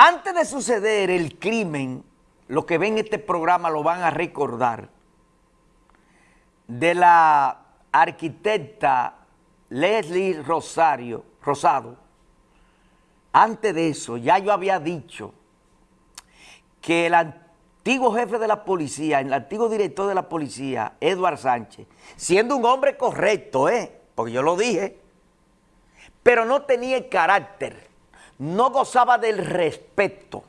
Antes de suceder el crimen, lo que ven este programa lo van a recordar, de la arquitecta Leslie Rosario, Rosado, antes de eso ya yo había dicho que el antiguo jefe de la policía, el antiguo director de la policía, Eduard Sánchez, siendo un hombre correcto, ¿eh? porque yo lo dije, pero no tenía el carácter, no gozaba del respeto,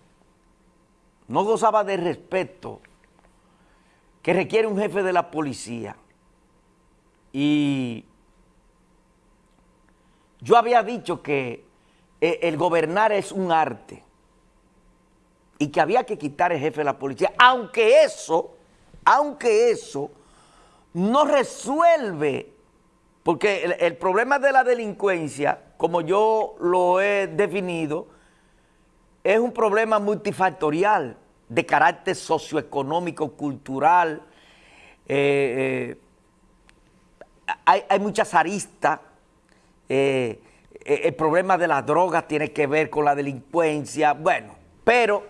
no gozaba del respeto que requiere un jefe de la policía. Y yo había dicho que eh, el gobernar es un arte y que había que quitar el jefe de la policía, aunque eso, aunque eso no resuelve, porque el, el problema de la delincuencia, como yo lo he definido, es un problema multifactorial de carácter socioeconómico, cultural, eh, eh, hay, hay, muchas aristas, eh, el problema de la droga tiene que ver con la delincuencia, bueno, pero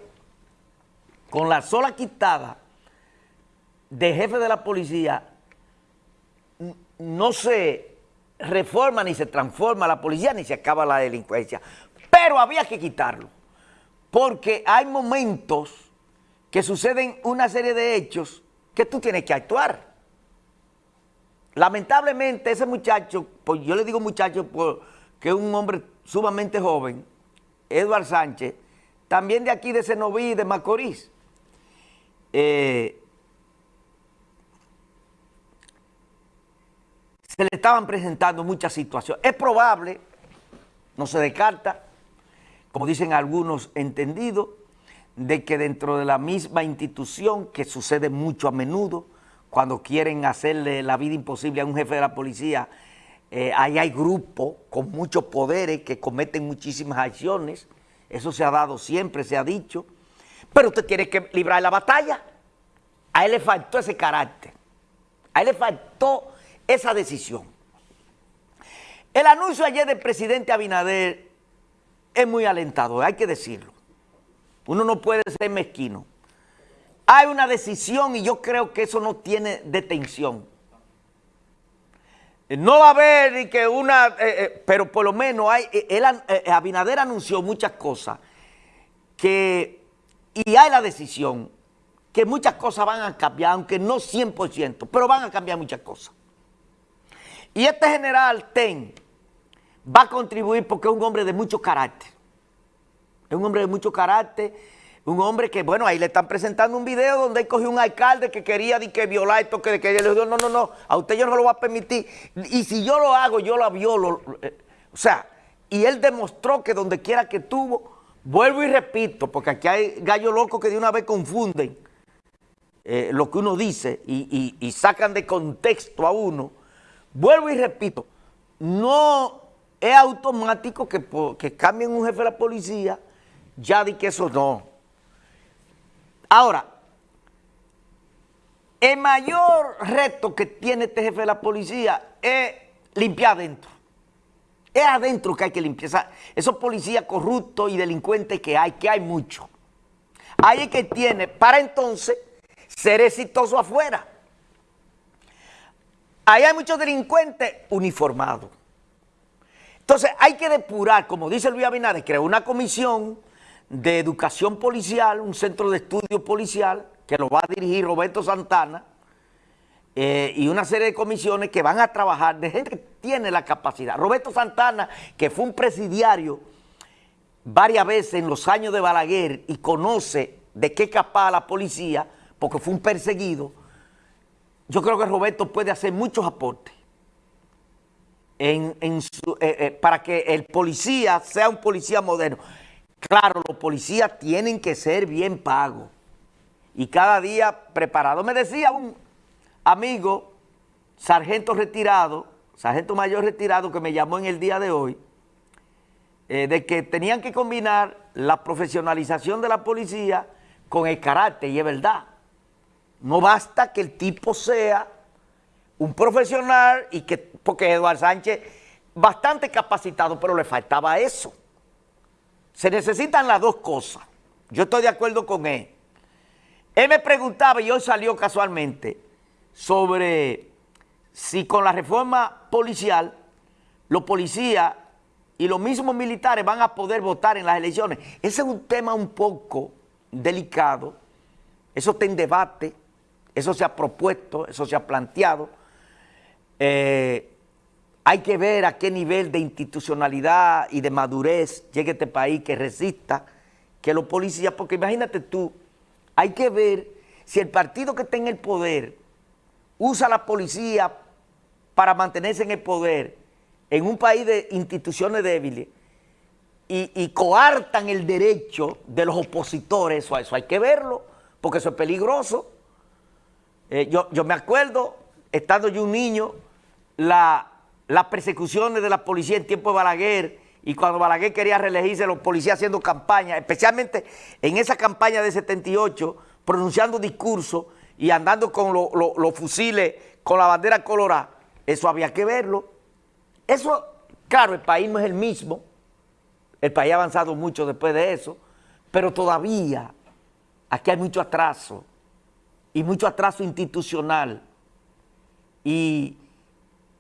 con la sola quitada de jefe de la policía, no se reforma ni se transforma la policía ni se acaba la delincuencia, pero había que quitarlo, porque hay momentos que suceden una serie de hechos que tú tienes que actuar. Lamentablemente ese muchacho, pues yo le digo muchacho porque es un hombre sumamente joven, Eduard Sánchez, también de aquí de Senoví, de Macorís, eh, se le estaban presentando muchas situaciones. Es probable, no se descarta, como dicen algunos entendidos, de que dentro de la misma institución, que sucede mucho a menudo, cuando quieren hacerle la vida imposible a un jefe de la policía, eh, ahí hay grupos con muchos poderes que cometen muchísimas acciones, eso se ha dado siempre, se ha dicho, pero usted tiene que librar la batalla. A él le faltó ese carácter, a él le faltó esa decisión. El anuncio ayer del presidente Abinader es muy alentador, hay que decirlo. Uno no puede ser mezquino. Hay una decisión y yo creo que eso no tiene detención. No va a haber que una, eh, eh, pero por lo menos hay, él, eh, Abinader anunció muchas cosas que, y hay la decisión que muchas cosas van a cambiar, aunque no 100%, pero van a cambiar muchas cosas. Y este general Ten va a contribuir porque es un hombre de mucho carácter. Es un hombre de mucho carácter, un hombre que, bueno, ahí le están presentando un video donde él cogió un alcalde que quería que violar esto, que, que le dijo, no, no, no, a usted yo no lo voy a permitir. Y si yo lo hago, yo la violo. Eh, o sea, y él demostró que donde quiera que tuvo, vuelvo y repito, porque aquí hay gallos locos que de una vez confunden eh, lo que uno dice y sacan de contexto a uno. Vuelvo y repito, no es automático que, cambien un jefe de la policía ya di que eso no. Ahora, el mayor reto que tiene este jefe de la policía es limpiar adentro. Es adentro que hay que limpiar. Esos policías corruptos y delincuentes que hay, que hay mucho. Ahí es que tiene, para entonces, ser exitoso afuera. Ahí hay muchos delincuentes uniformados. Entonces hay que depurar, como dice Luis Abinader, creó una comisión de educación policial, un centro de estudio policial que lo va a dirigir Roberto Santana eh, y una serie de comisiones que van a trabajar de gente que tiene la capacidad. Roberto Santana, que fue un presidiario varias veces en los años de Balaguer y conoce de qué capaz la policía, porque fue un perseguido, yo creo que Roberto puede hacer muchos aportes eh, eh, para que el policía sea un policía moderno. Claro, los policías tienen que ser bien pagos y cada día preparados. Me decía un amigo, sargento retirado, sargento mayor retirado que me llamó en el día de hoy, eh, de que tenían que combinar la profesionalización de la policía con el carácter, y es verdad. No basta que el tipo sea un profesional y que, porque Eduardo Sánchez, bastante capacitado, pero le faltaba eso. Se necesitan las dos cosas. yo estoy de acuerdo con él. Él me preguntaba, y hoy salió casualmente, sobre si con la reforma policial, los policías y los mismos militares van a poder votar en las elecciones. Ese es un tema un poco delicado, eso está en debate, eso se ha propuesto, eso se ha planteado. Eh, hay que ver a qué nivel de institucionalidad y de madurez llegue este país que resista que los policías, porque imagínate tú, hay que ver si el partido que está en el poder usa la policía para mantenerse en el poder en un país de instituciones débiles y, coartan el derecho de los opositores, eso, eso hay que verlo, porque eso es peligroso. Eh, yo, yo, me acuerdo, estando yo un niño, las persecuciones de la policía en tiempo de Balaguer, y cuando Balaguer quería reelegirse, los policías haciendo campaña, especialmente en esa campaña de 78, pronunciando discursos y andando con los fusiles, con la bandera colorada, eso había que verlo. Eso, claro, el país no es el mismo, el país ha avanzado mucho después de eso, pero todavía aquí hay mucho atraso, y mucho atraso institucional, y,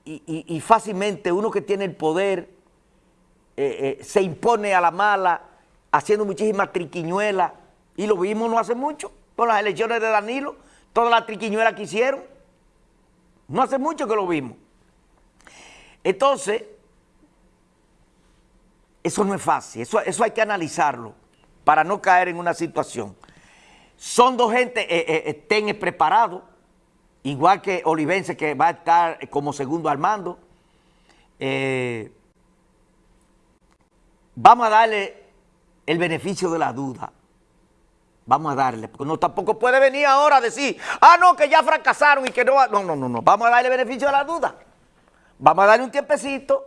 y, fácilmente uno que tiene el poder eh, eh, se impone a la mala, haciendo muchísimas triquiñuelas, y lo vimos no hace mucho, con las elecciones de Danilo, todas las triquiñuelas que hicieron, no hace mucho que lo vimos. Entonces, eso no es fácil, eso, eso hay que analizarlo para no caer en una situación. Son dos gente, eh, eh, estén preparados, igual que Olivense que va a estar como segundo al mando. Eh, vamos a darle el beneficio de la duda. Vamos a darle, porque no tampoco puede venir ahora a decir, ah, no, que ya fracasaron y que no... No, no, no, no, vamos a darle beneficio de la duda. Vamos a darle un tiempecito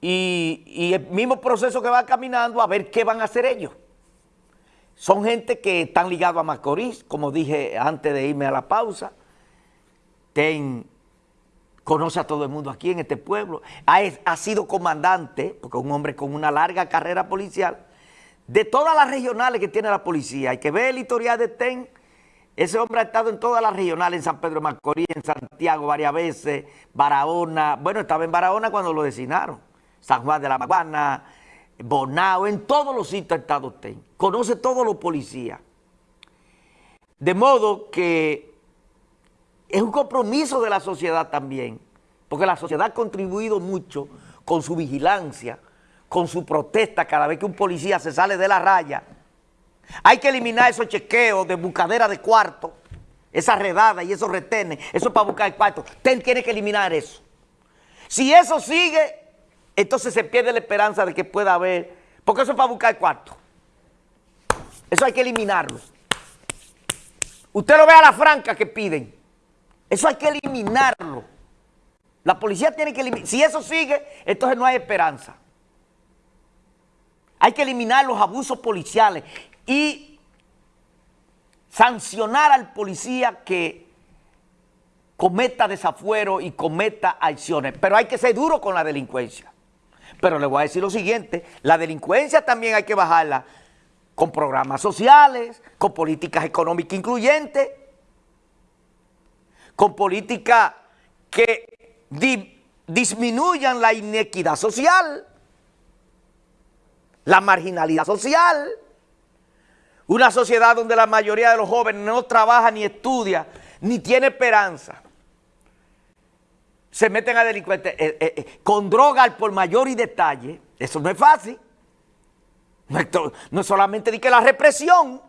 y, el mismo proceso que va caminando a ver qué van a hacer ellos. Son gente que están ligados a Macorís, como dije antes de irme a la pausa. Ten, conoce a todo el mundo aquí en este pueblo. Ha, ha sido comandante, porque es un hombre con una larga carrera policial, de todas las regionales que tiene la policía. Hay que ver el historial de TEN, ese hombre ha estado en todas las regionales, en San Pedro de Macorís, en Santiago varias veces, Barahona, bueno, estaba en Barahona cuando lo designaron, San Juan de la Maguana, Bonao, en todos los sitios ha estado usted, conoce todos los policías. De modo que es un compromiso de la sociedad también, porque la sociedad ha contribuido mucho con su vigilancia, con su protesta cada vez que un policía se sale de la raya, hay que eliminar esos chequeos de buscadera de cuarto, esa redada y esos retenes, eso es para buscar el cuarto. Usted tiene que eliminar eso. Si eso sigue, entonces se pierde la esperanza de que pueda haber, porque eso es para buscar el cuarto. Eso hay que eliminarlo. Usted lo ve a la franca que piden. Eso hay que eliminarlo. La policía tiene que eliminar. Si eso sigue, entonces no hay esperanza. Hay que eliminar los abusos policiales y sancionar al policía que cometa desafuero y cometa acciones. Pero hay que ser duro con la delincuencia. Pero le voy a decir lo siguiente, la delincuencia también hay que bajarla con programas sociales, con políticas económicas incluyentes, con políticas que disminuyan la inequidad social, la marginalidad social, una sociedad donde la mayoría de los jóvenes no trabaja ni estudia, ni tiene esperanza. Se meten a delincuentes eh, eh, eh, con droga por mayor y detalle. Eso no es fácil. No solamente de que la represión.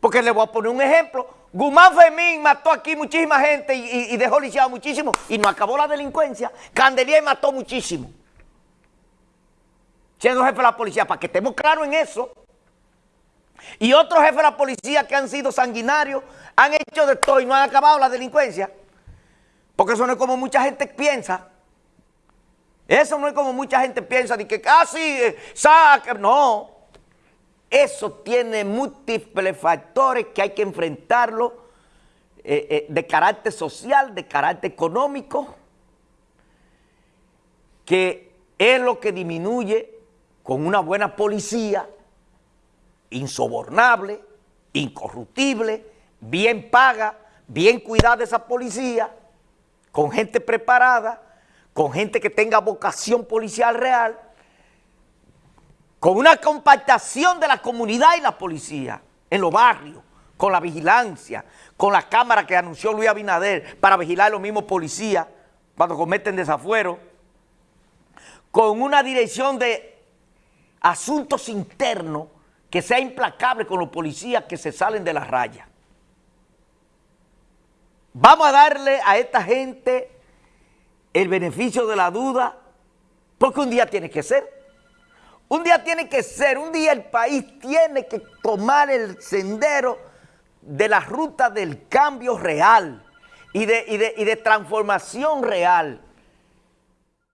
Porque le voy a poner un ejemplo. Guzmán Femín mató aquí muchísima gente y, dejó lisiado muchísimo. Y no acabó la delincuencia. Candelier mató muchísimo. Siendo jefe de la policía, para que estemos claros en eso. Y otros jefes de la policía que han sido sanguinarios han hecho de todo y no han acabado la delincuencia. Porque eso no es como mucha gente piensa. Eso no es como mucha gente piensa de que casi ah, eh. No. Eso tiene múltiples factores que hay que enfrentarlo eh, eh, de carácter social, de carácter económico, que es lo que disminuye con una buena policía insobornable, incorruptible, bien paga, bien cuidada esa policía, con gente preparada, con gente que tenga vocación policial real, con una compactación de la comunidad y la policía en los barrios, con la vigilancia, con la cámara que anunció Luis Abinader para vigilar a los mismos policías cuando cometen desafuero, con una dirección de asuntos internos que sea implacable con los policías que se salen de la raya. Vamos a darle a esta gente el beneficio de la duda, porque un día tiene que ser. Un día tiene que ser, un día el país tiene que tomar el sendero de la ruta del cambio real y de, y de transformación real.